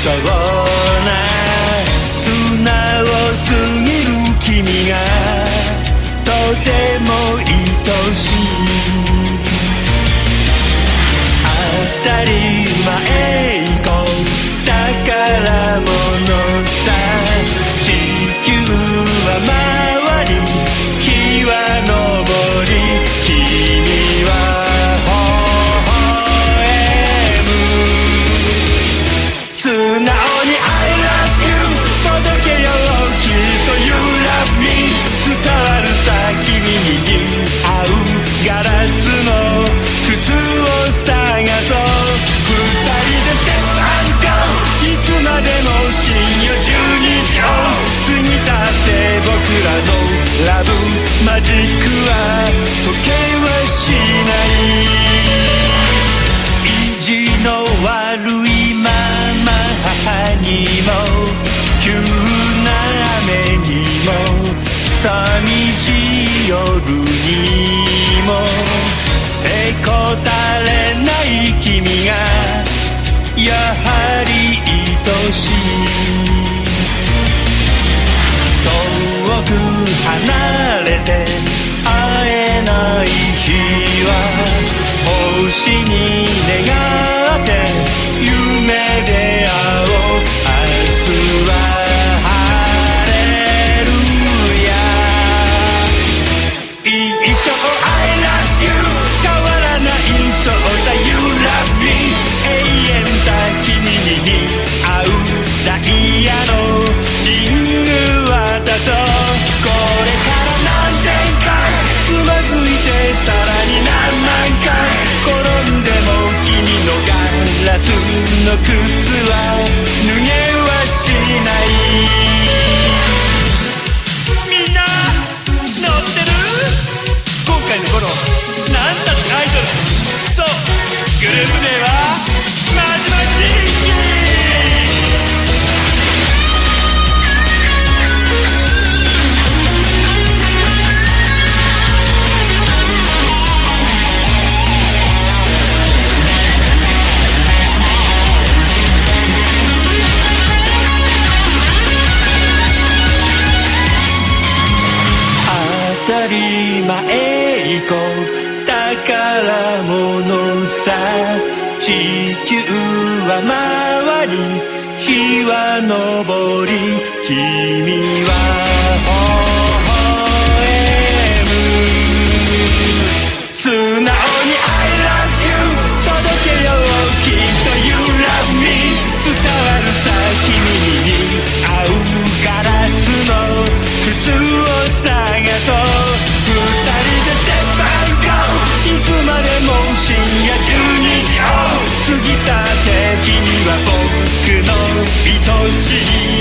そうな素直すぎる君がとても愛しい。当たり前以降宝物さ。地球は回りに I love you 届けようきっと You love me 伝わる先に握合うガラスの靴を探そう。二人で Step and い。つまでも深夜12時を過ぎたって僕らのラブ。マジック。君がやはりたか前行こう。宝物さ地球は回り日は昇り。君はの愛しい